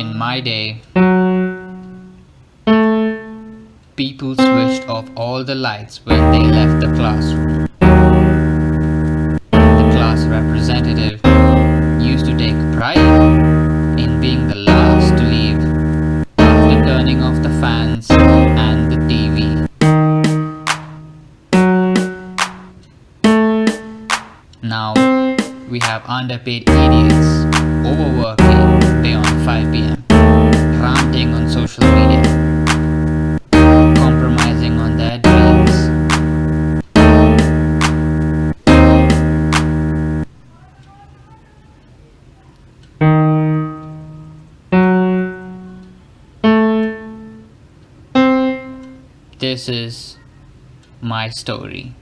In my day, people switched off all the lights when they left the classroom. The class representative used to take pride in being the last to leave after turning off the fans and the TV. Now, we have underpaid idiots overworking beyond 5 pm, ranting on social media, compromising on their dreams. This is my story.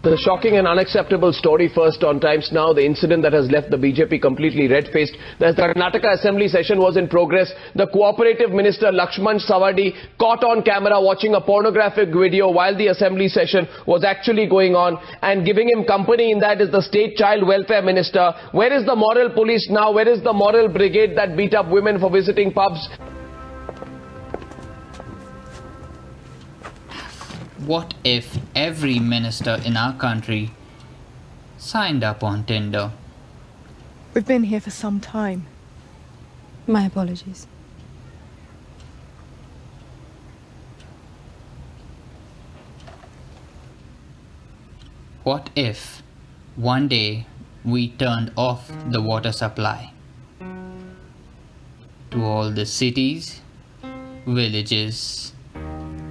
The shocking and unacceptable story first on Times Now, the incident that has left the BJP completely red-faced. The Karnataka Assembly session was in progress. The cooperative minister Lakshman Savadi caught on camera watching a pornographic video while the Assembly session was actually going on and giving him company in that is the state child welfare minister. Where is the moral police now? Where is the moral brigade that beat up women for visiting pubs? What if every minister in our country signed up on Tinder? We've been here for some time. My apologies. What if one day we turned off the water supply to all the cities, villages,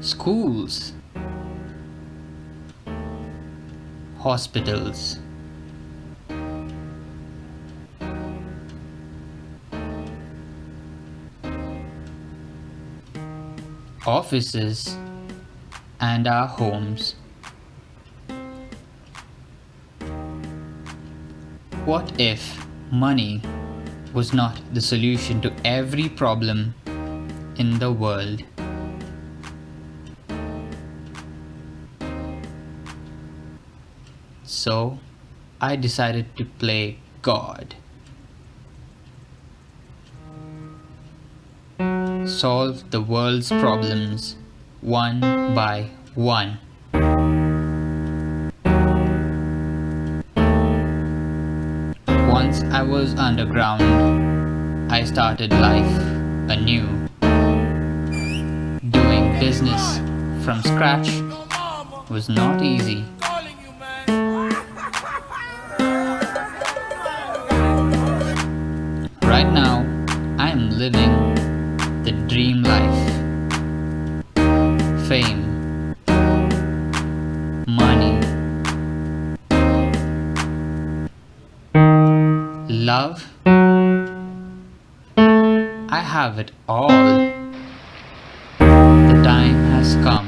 schools, hospitals, offices, and our homes. What if money was not the solution to every problem in the world? So I decided to play God. Solve the world's problems one by one. Once I was underground, I started life anew. Doing business from scratch was not easy. Living the dream life. Fame, money, love. I have it all. The time has come